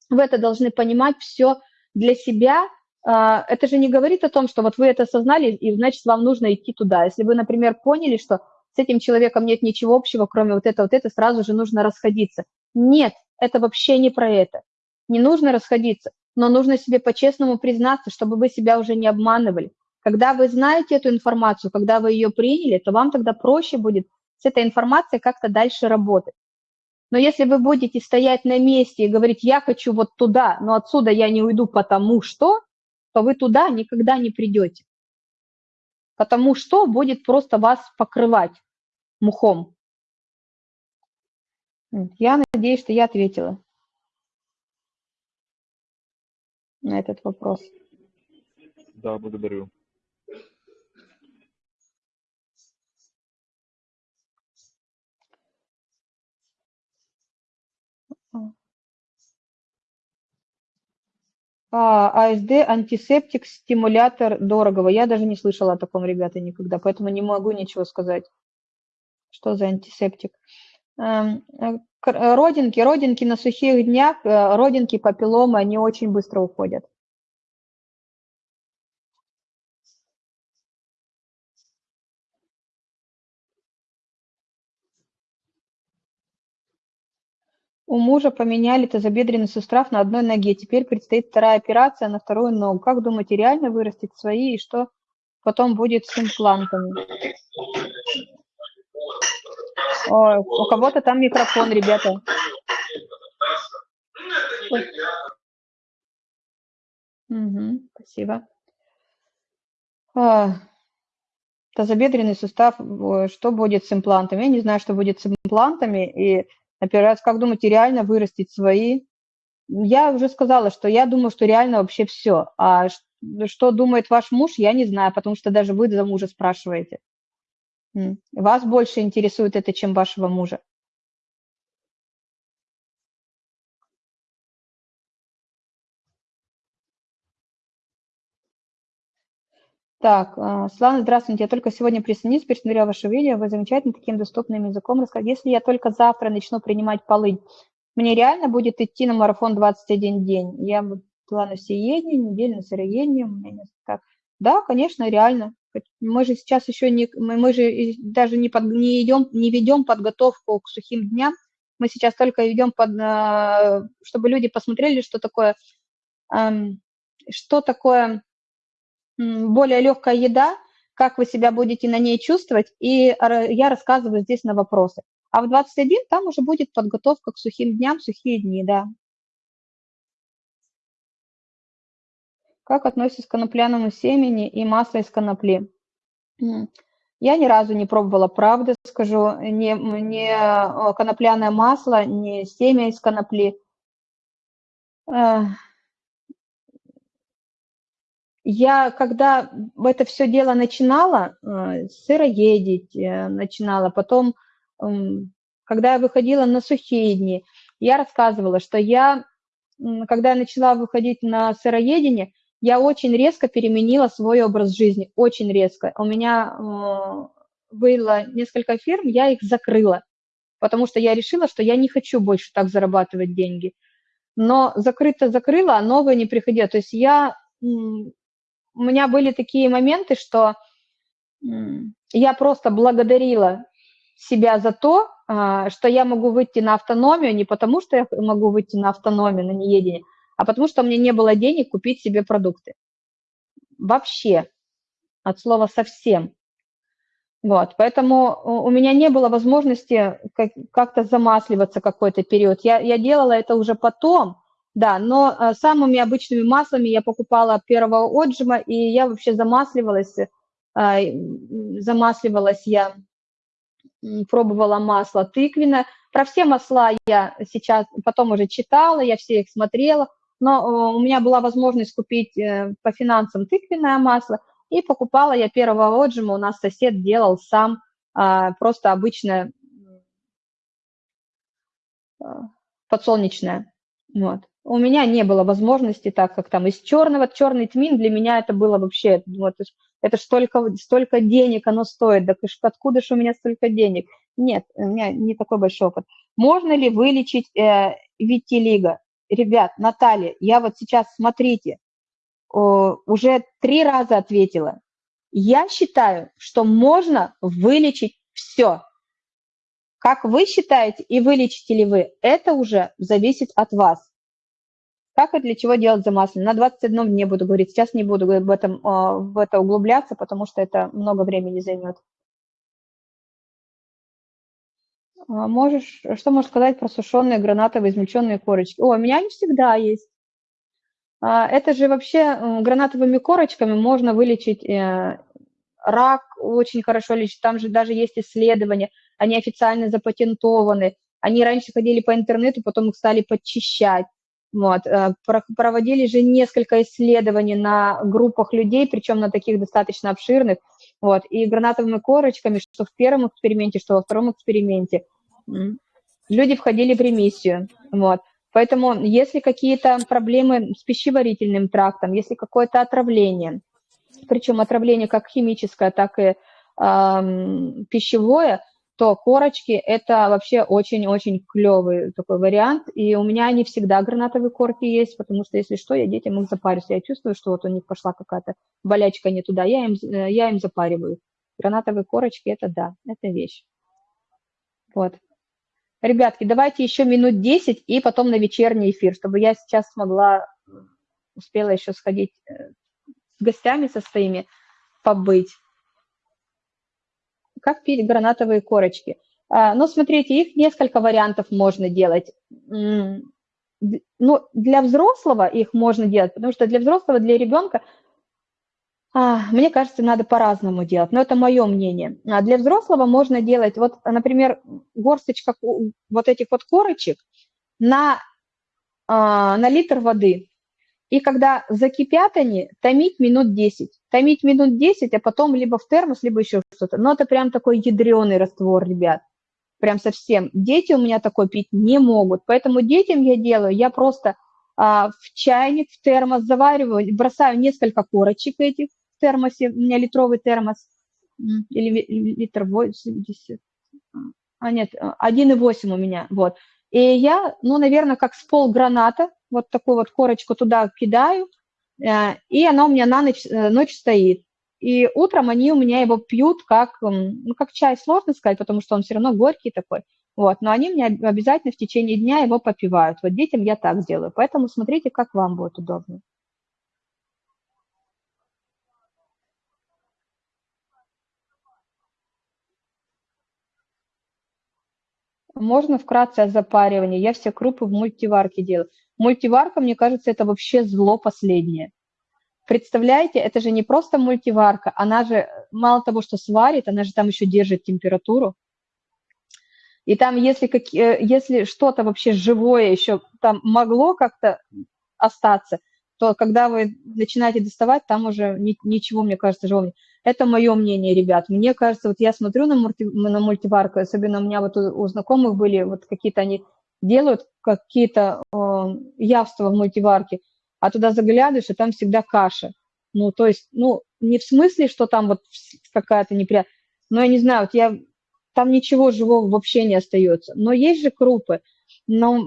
Вы это должны понимать все для себя, это же не говорит о том, что вот вы это осознали, и значит, вам нужно идти туда. Если вы, например, поняли, что с этим человеком нет ничего общего, кроме вот этого, вот это, сразу же нужно расходиться. Нет, это вообще не про это. Не нужно расходиться, но нужно себе по-честному признаться, чтобы вы себя уже не обманывали. Когда вы знаете эту информацию, когда вы ее приняли, то вам тогда проще будет с этой информацией как-то дальше работать. Но если вы будете стоять на месте и говорить, я хочу вот туда, но отсюда я не уйду, потому что, то вы туда никогда не придете. Потому что будет просто вас покрывать мухом. Я надеюсь, что я ответила на этот вопрос. Да, благодарю. А, АСД, антисептик, стимулятор дорогого. Я даже не слышала о таком, ребята, никогда, поэтому не могу ничего сказать. Что за антисептик? Эм, э, родинки, родинки на сухих днях, э, родинки, папилломы, они очень быстро уходят. У мужа поменяли тазобедренный сустав на одной ноге. Теперь предстоит вторая операция на вторую ногу. Как думаете, реально вырастить свои и что потом будет с имплантами? Ой, у кого-то там микрофон, ребята. Угу, спасибо. А, тазобедренный сустав, что будет с имплантами? Я не знаю, что будет с имплантами. И Операция, как думаете, реально вырастить свои? Я уже сказала, что я думаю, что реально вообще все. А что думает ваш муж, я не знаю, потому что даже вы за мужа спрашиваете. Вас больше интересует это, чем вашего мужа. Так, а, Слава, здравствуйте. Я только сегодня присоединилась, пересмотрела ваше видео. Вы замечательно таким доступным языком рассказали. Если я только завтра начну принимать полынь, мне реально будет идти на марафон 21 день? Я была на всеедение, неделю на сыроедение, у меня несколько... Да, конечно, реально. Мы же сейчас еще не... Мы же даже не, под, не, идем, не ведем подготовку к сухим дням. Мы сейчас только ведем под... А, чтобы люди посмотрели, что такое... Что такое более легкая еда, как вы себя будете на ней чувствовать, и я рассказываю здесь на вопросы. А в 21 там уже будет подготовка к сухим дням, сухие дни, да. Как относитесь к конопляному семени и масло из конопли? Я ни разу не пробовала, правда скажу, ни, ни э, конопляное масло, ни семя из конопли. Э, я, когда это все дело начинала, э, сыроедить начинала, потом, когда я выходила на сухие дни, я рассказывала, что я, когда я начала выходить на сыроедение, я очень резко переменила свой образ жизни, очень резко. У меня э, было несколько фирм, я их закрыла, потому что я решила, что я не хочу больше так зарабатывать деньги. Но закрыто закрыла, а новое не приходило. То есть я, у меня были такие моменты, что я просто благодарила себя за то, а, что я могу выйти на автономию не потому, что я могу выйти на автономию, на неедение, а потому что у меня не было денег купить себе продукты. Вообще, от слова совсем. Вот, поэтому у меня не было возможности как-то замасливаться какой-то период. Я, я делала это уже потом, да, но э, самыми обычными маслами я покупала первого отжима, и я вообще замасливалась, э, замасливалась я, пробовала масло тыквенное. Про все масла я сейчас потом уже читала, я все их смотрела, но э, у меня была возможность купить по финансам тыквенное масло, и покупала я первого отжима, у нас сосед делал сам а, просто обычное подсолнечное. Вот. У меня не было возможности, так как там из черного, черный тмин для меня это было вообще, вот, это ж столько, столько денег оно стоит, да откуда же у меня столько денег? Нет, у меня не такой большой опыт. Можно ли вылечить э, витилиго? ребят, Наталья, я вот сейчас, смотрите, уже три раза ответила. Я считаю, что можно вылечить все. Как вы считаете и вылечите ли вы, это уже зависит от вас. Как и для чего делать замасление? На 21 дне буду говорить, сейчас не буду в, этом, в это углубляться, потому что это много времени займет. А, можешь, что можешь сказать про сушеные гранатовые измельченные корочки? О, у меня они всегда есть. А, это же вообще гранатовыми корочками можно вылечить э, рак, очень хорошо лечить. Там же даже есть исследования, они официально запатентованы. Они раньше ходили по интернету, потом их стали подчищать. Вот. Э, проводили же несколько исследований на группах людей, причем на таких достаточно обширных. Вот. И гранатовыми корочками, что в первом эксперименте, что во втором эксперименте – люди входили в ремиссию. Вот. Поэтому если какие-то проблемы с пищеварительным трактом, если какое-то отравление, причем отравление как химическое, так и э, пищевое, то корочки – это вообще очень-очень клевый такой вариант. И у меня не всегда гранатовые корки есть, потому что, если что, я детям их запарюсь. Я чувствую, что вот у них пошла какая-то болячка не туда, я им, э, я им запариваю. Гранатовые корочки – это да, это вещь. Вот. Ребятки, давайте еще минут 10 и потом на вечерний эфир, чтобы я сейчас смогла, успела еще сходить э, с гостями со своими, побыть. Как пить гранатовые корочки? Ну, смотрите, их несколько вариантов можно делать. Ну, для взрослого их можно делать, потому что для взрослого, для ребенка а, мне кажется, надо по-разному делать, но это мое мнение. А для взрослого можно делать, вот, например, горсточка вот этих вот корочек на, а, на литр воды. И когда закипят они, томить минут 10. Томить минут 10, а потом либо в термос, либо еще что-то. Но это прям такой ядреный раствор, ребят. Прям совсем. Дети у меня такой пить не могут. Поэтому детям я делаю, я просто а, в чайник, в термос завариваю, бросаю несколько корочек этих, термосе, у меня литровый термос, или литр 80, а нет, 1,8 у меня, вот. И я, ну, наверное, как с пол граната, вот такую вот корочку туда кидаю, и она у меня на ночь, э, ночь стоит. И утром они у меня его пьют как, ну, как чай, сложно сказать, потому что он все равно горький такой. Вот, но они мне обязательно в течение дня его попивают. Вот детям я так делаю. Поэтому смотрите, как вам будет удобно. Можно вкратце о запаривании? Я все крупы в мультиварке делаю. Мультиварка, мне кажется, это вообще зло последнее. Представляете, это же не просто мультиварка, она же мало того, что сварит, она же там еще держит температуру. И там, если, как, э, если что-то вообще живое еще там могло как-то остаться, то когда вы начинаете доставать, там уже ни, ничего, мне кажется, живого нет. Это мое мнение, ребят. Мне кажется, вот я смотрю на, мульти, на мультиварку, особенно у меня вот у, у знакомых были вот какие-то они делают какие-то э, явства в мультиварке, а туда заглядываешь, и там всегда каша. Ну, то есть, ну, не в смысле, что там вот какая-то неприятная, но я не знаю, вот я, там ничего живого вообще не остается. Но есть же крупы, но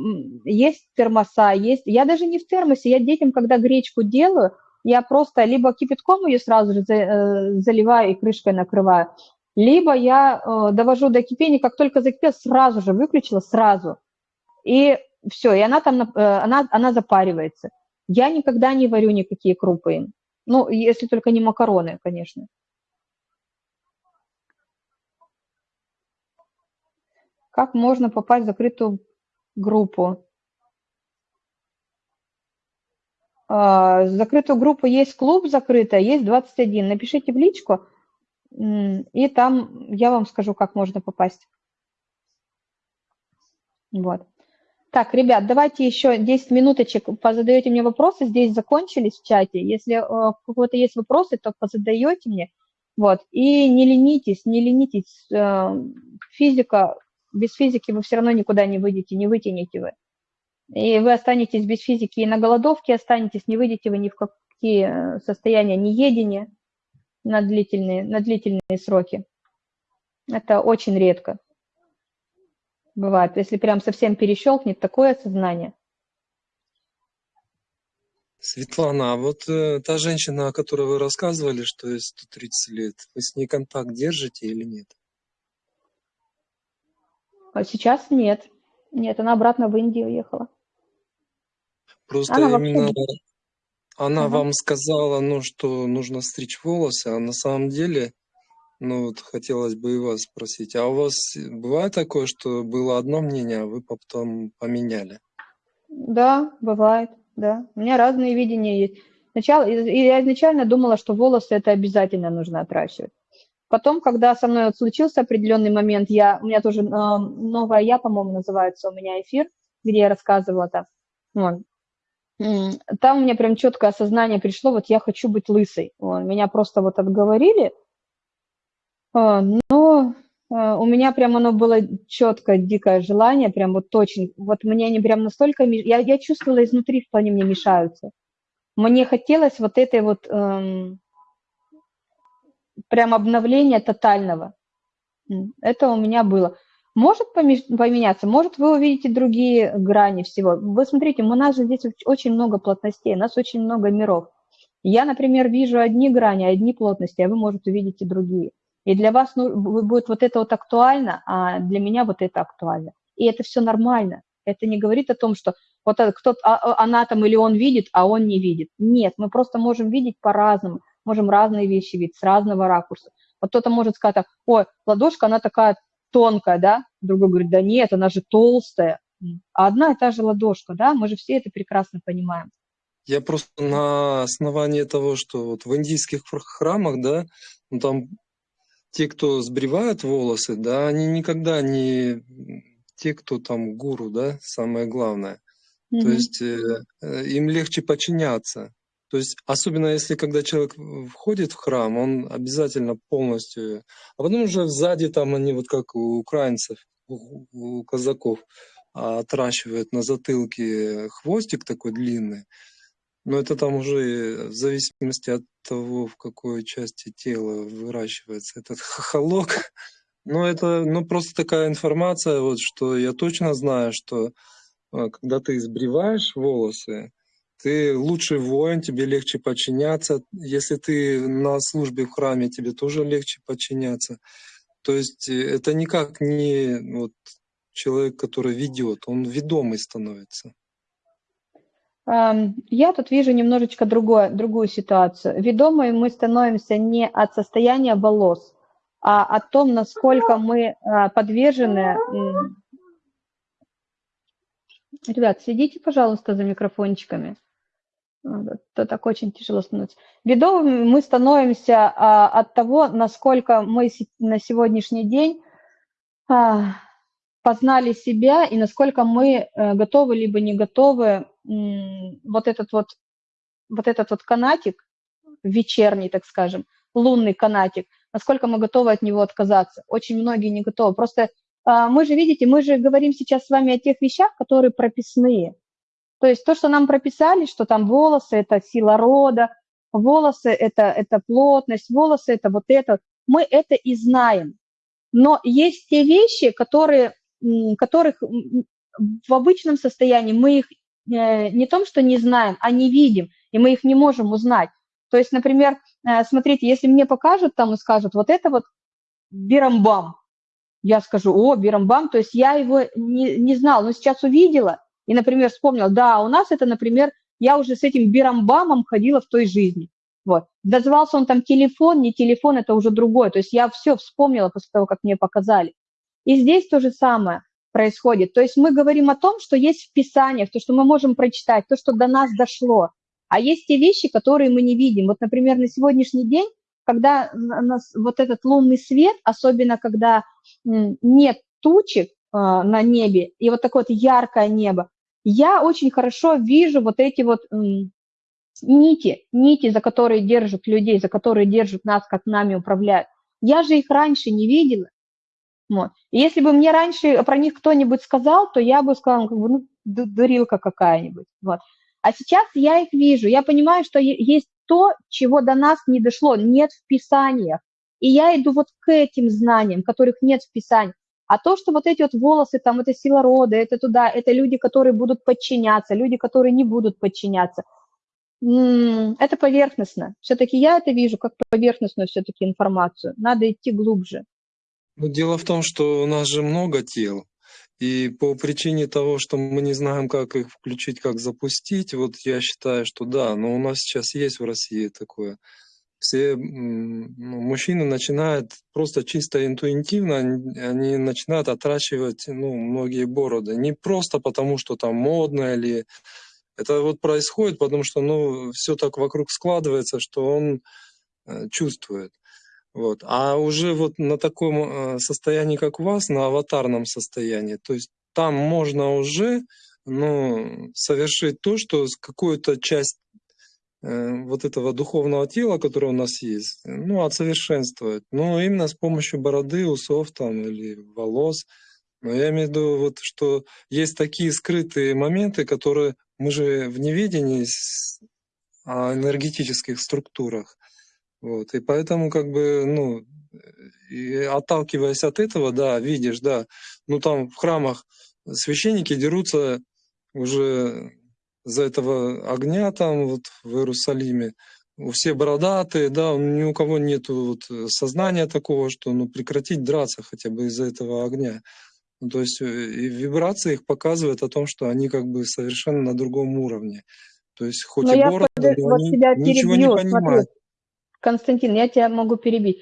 есть термоса, есть... Я даже не в термосе, я детям, когда гречку делаю, я просто либо кипятком ее сразу же э, заливаю и крышкой накрываю, либо я э, довожу до кипения, как только закипел, сразу же выключила, сразу. И все, и она там, э, она, она запаривается. Я никогда не варю никакие крупы им. Ну, если только не макароны, конечно. Как можно попасть в закрытую группу? А, закрытую группу есть клуб закрытая, есть 21. Напишите в личку, и там я вам скажу, как можно попасть. Вот. Так, ребят, давайте еще 10 минуточек позадаете мне вопросы. Здесь закончились в чате. Если э, у кого-то есть вопросы, то позадаете мне. Вот. И не ленитесь, не ленитесь. Э, физика, без физики вы все равно никуда не выйдете, не вытянете вы. И вы останетесь без физики и на голодовке останетесь, не выйдете вы ни в какие э, состояния неедения на длительные, на длительные сроки. Это очень редко бывает. Если прям совсем перещелкнет, такое сознание. Светлана, а вот э, та женщина, о которой вы рассказывали, что ей 130 лет, вы с ней контакт держите или нет? А сейчас нет. Нет, она обратно в Индию уехала. Просто Она именно вообще... она Ага. вам сказала, ну, что нужно стричь волосы, а на самом деле, ну, вот хотелось бы и вас спросить, а у вас бывает такое, что было одно мнение, а вы потом поменяли? Да, бывает, да. У меня разные видения есть. Сначала, и я изначально думала, что волосы это обязательно нужно отращивать. Потом, когда со мной вот случился определенный момент, я, у меня тоже э, новая я, по-моему, называется у меня эфир, где я рассказывала там. Вот. Там у меня прям четкое осознание пришло, вот я хочу быть лысой. Вот. Меня просто вот отговорили, но а, у меня прям оно было четкое, дикое желание, прям вот очень, вот мне они прям настолько, я, я чувствовала изнутри, что они мне мешаются. Мне хотелось вот этой вот эм, прям обновления тотального. Это у меня было. Может поменяться, может вы увидите другие грани всего. Вы смотрите, у нас же здесь оч- очень много плотностей, у нас очень много миров. Я, например, вижу одни грани, одни плотности, а вы, может, увидите другие. И для вас ну, бу- будет вот это вот актуально, а для меня вот это актуально. И это все нормально. Это не говорит о том, что вот кто-то, а- а- она там или он видит, а он не видит. Нет, мы просто можем видеть по-разному, можем разные вещи видеть с разного ракурса. Вот кто-то может сказать, так, ой, ладошка, она такая тонкая, да? Другой говорит, да нет, она же толстая. А одна и та же ладошка, да? Мы же все это прекрасно понимаем. Я просто на основании того, что вот в индийских хр- храмах, да, ну там те, кто сбривают волосы, да, они никогда не те, кто там гуру, да, самое главное. То Мгм. есть э, э, им легче подчиняться. То есть особенно если когда человек входит в храм, он обязательно полностью, а потом уже сзади там они вот как у украинцев, у, у казаков, отращивают на затылке хвостик такой длинный. Но это там уже в зависимости от того, в какой части тела выращивается этот хохолок. Но это ну, просто такая информация, вот, что я точно знаю, что а, когда ты сбриваешь волосы, ты лучший воин, тебе легче подчиняться. Если ты на службе в храме, тебе тоже легче подчиняться. То есть э, это никак не вот, человек, который ведет, он ведомый становится. Я тут вижу немножечко другое, другую ситуацию. Ведомые мы становимся не от состояния волос, а о том, насколько мы а, подвержены... Ребят, следите, пожалуйста, за микрофончиками. то так очень тяжело становится. Бедовыми мы становимся а, от того, насколько мы на сегодняшний день а, познали себя и насколько мы а, готовы либо не готовы вот этот вот вот этот вот канатик вечерний, так скажем, лунный канатик, насколько мы готовы от него отказаться. Очень многие не готовы. Просто а, мы же, видите, мы же говорим сейчас с вами о тех вещах, которые прописные. То есть то, что нам прописали, что там волосы – это сила рода, волосы это, – это плотность, волосы – это вот это, мы это и знаем. Но есть те вещи, которые, которых в обычном состоянии мы их э, не том, что не знаем, а не видим, и мы их не можем узнать. То есть, например, э, смотрите, если мне покажут там и скажут, вот это вот бирамбам, я скажу, о, бирамбам, то есть я его не, не знал, но сейчас увидела – и, например, вспомнил, да, у нас это, например, я уже с этим бирамбамом ходила в той жизни. Вот. Дозвался он там телефон, не телефон, это уже другое. То есть я все вспомнила после того, как мне показали. И здесь то же самое происходит. То есть мы говорим о том, что есть в Писаниях, то, что мы можем прочитать, то, что до нас дошло. А есть те вещи, которые мы не видим. Вот, например, на сегодняшний день, когда нас, вот этот лунный свет, особенно когда нет тучек э, на небе, и вот такое вот яркое небо, я очень хорошо вижу вот эти вот нити, нити, за которые держат людей, за которые держат нас, как нами управляют. Я же их раньше не видела. Вот. И если бы мне раньше про них кто-нибудь сказал, то я бы сказала, как бы, ну, дурилка какая-нибудь. Вот. А сейчас я их вижу, я понимаю, что есть то, чего до нас не дошло, нет в Писаниях. И я иду вот к этим знаниям, которых нет в Писании. А то, что вот эти вот волосы, там, это сила рода, это туда, это люди, которые будут подчиняться, люди, которые не будут подчиняться. Это поверхностно. Все-таки я это вижу как поверхностную все-таки информацию. Надо идти глубже. Ну, дело в том, что у нас же много тел. И по причине того, что мы не знаем, как их включить, как запустить, вот я считаю, что да, но у нас сейчас есть в России такое все ну, мужчины начинают просто чисто интуитивно, они начинают отращивать ну, многие бороды. Не просто потому, что там модно или... Это вот происходит, потому что ну, все так вокруг складывается, что он э, чувствует. Вот. А уже вот на таком э, состоянии, как у вас, на аватарном состоянии, то есть там можно уже ну, совершить то, что какую-то часть Э, вот этого духовного тела, которое у нас есть, ну, отсовершенствовать. Но именно с помощью бороды, усов там или волос. Но я имею в виду, вот, что есть такие скрытые моменты, которые мы же в неведении о энергетических структурах. Вот. И поэтому, как бы, ну, и отталкиваясь от этого, да, видишь, да, ну там в храмах священники дерутся уже за этого огня там вот в Иерусалиме. Все бородатые, да, ни у кого нет вот сознания такого, что ну, прекратить драться хотя бы из-за этого огня. Ну, то есть э, и вибрации их показывают о том, что они как бы совершенно на другом уровне. То есть хоть но и бороды, под, но вот они ничего перебью, не понимают. Смотри, Константин, я тебя могу перебить.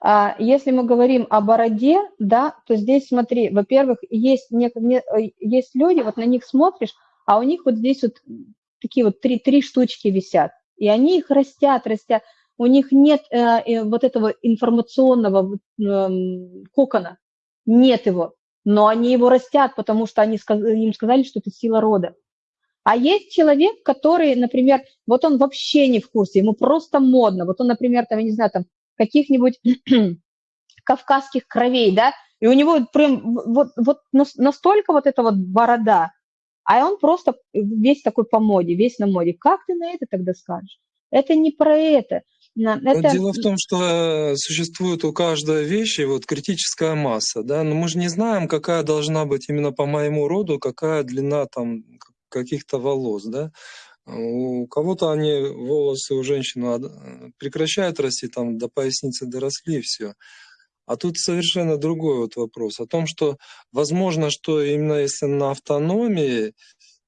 А, если мы говорим о бороде, да, то здесь смотри, во-первых, есть, э, есть люди, вот на них смотришь, а у них вот здесь вот такие вот три, три штучки висят, и они их растят, растят. У них нет э, э, вот этого информационного э, кокона, нет его, но они его растят, потому что они, им сказали, что это сила рода. А есть человек, который, например, вот он вообще не в курсе, ему просто модно. Вот он, например, там, я не знаю, там, каких-нибудь кавказских кровей, да, и у него прям вот, вот настолько вот эта вот борода, а он просто весь такой по моде, весь на моде. Как ты на это тогда скажешь? Это не про это. это... Дело в том, что э, существует у каждой вещи вот критическая масса, да, но мы же не знаем, какая должна быть именно по моему роду, какая длина там каких-то волос, да. У кого-то они, волосы у женщин э, прекращают расти, там до поясницы доросли, и все. А тут совершенно другой вот вопрос о том, что возможно, что именно если на автономии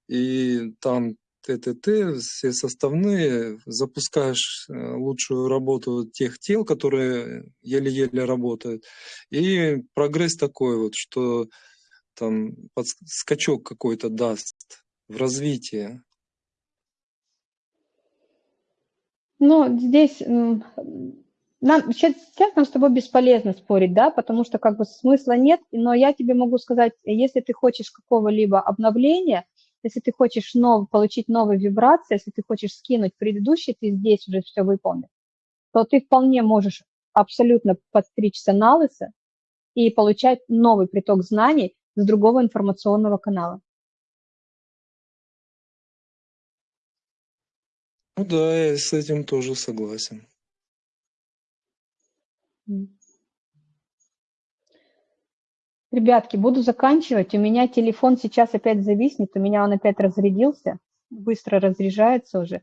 и там ТТТ, все составные, запускаешь э, лучшую работу тех тел, которые еле-еле работают. И прогресс такой вот, что там скачок какой-то даст в развитии. Ну, здесь нам, сейчас, сейчас нам с тобой бесполезно спорить, да, потому что как бы смысла нет, но я тебе могу сказать, если ты хочешь какого-либо обновления, если ты хочешь нов, получить новые вибрации, если ты хочешь скинуть предыдущий, ты здесь уже все выполнил, то ты вполне можешь абсолютно подстричься на лысо и получать новый приток знаний с другого информационного канала. Ну да, я с этим тоже согласен. М. Ребятки, буду заканчивать. У меня телефон сейчас опять зависнет, у меня он опять разрядился, быстро разряжается уже.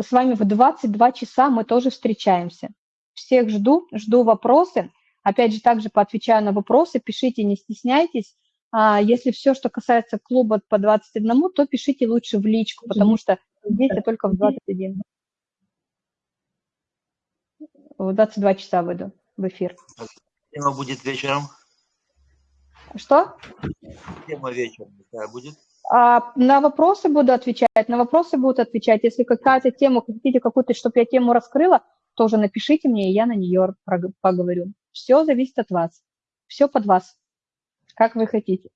С вами в 22 часа мы тоже встречаемся. Всех жду, жду вопросы. Опять же, также поотвечаю на вопросы, пишите, не стесняйтесь. А если все, что касается клуба по 21, то пишите лучше в личку, потому что здесь я только в 21. В 22 часа выйду в эфир. Тема будет вечером. Что? Тема вечером какая будет? А, на вопросы буду отвечать, на вопросы будут отвечать. Если какая-то тема, хотите какую-то, чтобы я тему раскрыла, тоже напишите мне, и я на нее поговорю. Все зависит от вас. Все под вас. Как вы хотите.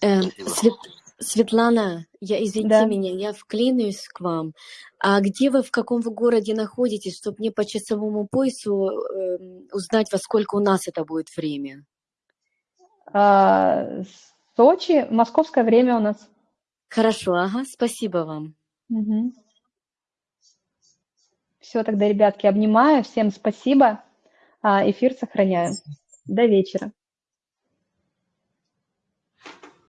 Э, Спасибо. Свет- Светлана, я извините Да. меня, я вклинюсь к вам. А где вы, в каком вы городе находитесь, чтобы мне по часовому поясу эм, узнать, во сколько у нас это будет время? А, Сочи, московское время у нас. Хорошо, ага, спасибо вам. Все, тогда, ребятки, обнимаю. Всем спасибо. А, Эфир сохраняю. До вечера.